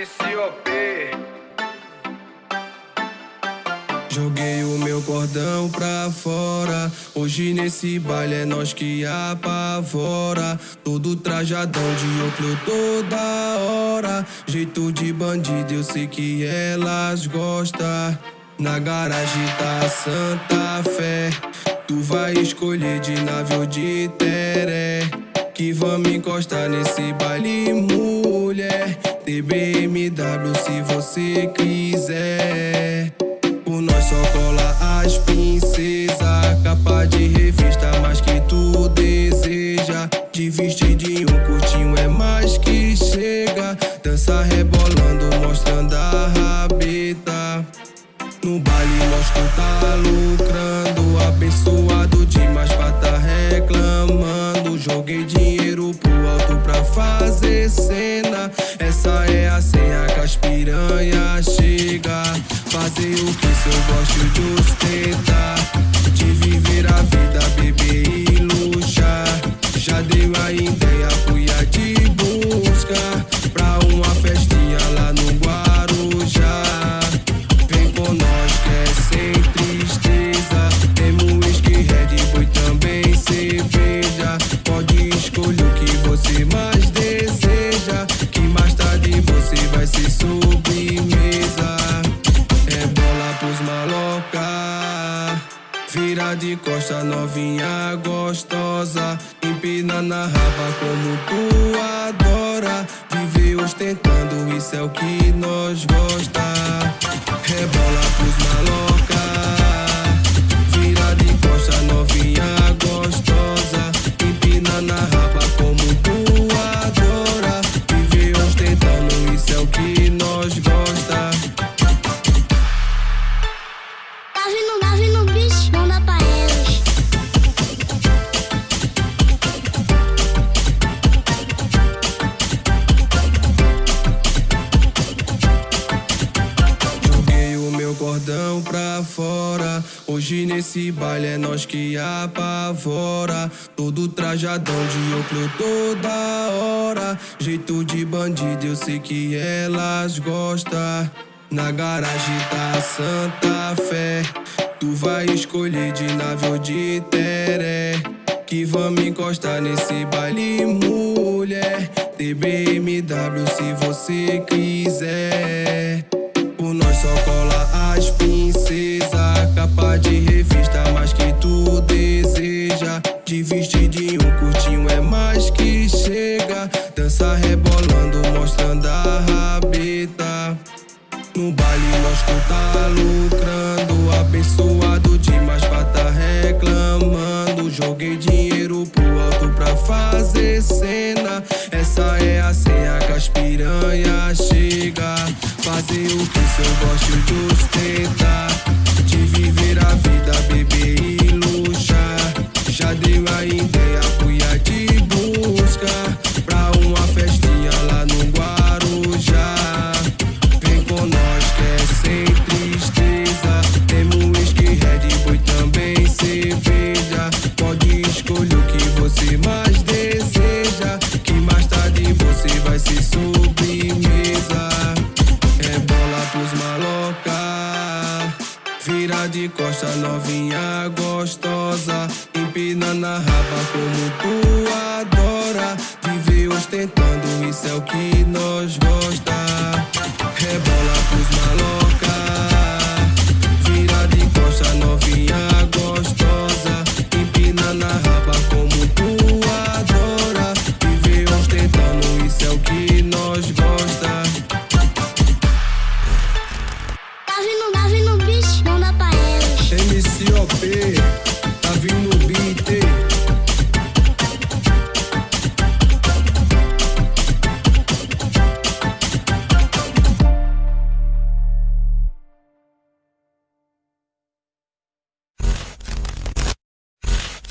JP. Joguei o meu cordão pra fora. Hoje nesse baile é nós que apavora. Todo trajadão de óculos toda hora. Jeito de bandido, eu sei que elas gostam. Na garagem da Santa Fé. Tu vai escolher de nave ou de teré. Que vamos encostar nesse baile, mulher. TBMW se você quiser. Por nós só cola as princesas. Capa de revista, mais que tu deseja. De vestidinho curtinho é mais que chega. Dança rebolando, mostrando a rabeta. No baile nós tu tá lucrando Fazer o que se eu gosto de ostentar. De viver a vida, beber e luxar. Já deu a ideia, fui a te buscar. Pra uma festinha lá no Guarujá. Vem com nós que é sem tristeza. Temos whisky, Red Bull também cerveja. Pode escolher o que você mais deseja. Que mais tarde você vai ser sobremesa Vira de costa novinha gostosa. Empina na raba como tu adora. Viver ostentando, isso é o que nós gosta. Rebola pros maloca Hoje nesse baile é nós que apavora. Todo trajadão de óculos toda hora. Jeito de bandido, eu sei que elas gostam. Na garagem da Santa Fé. Tu vai escolher de nave ou de teré. Que vamos encostar nesse baile, mulher. TBMW se você quiser. De revista, mais que tu deseja. De vestidinho curtinho é mais que chega. Dança rebolando, mostrando a rabeta. No baile nós tu tá lucrando Abençoado demais pra tá reclamando Joguei dinheiro pro alto pra fazer cena Essa é a senha que as piranha chega Fazer o que se eu gosto de ostentar de costa, novinha gostosa Empinando a raba como tu adora. Vive ostentando, isso é o que nós gosta. Rebola pros maloca Siop.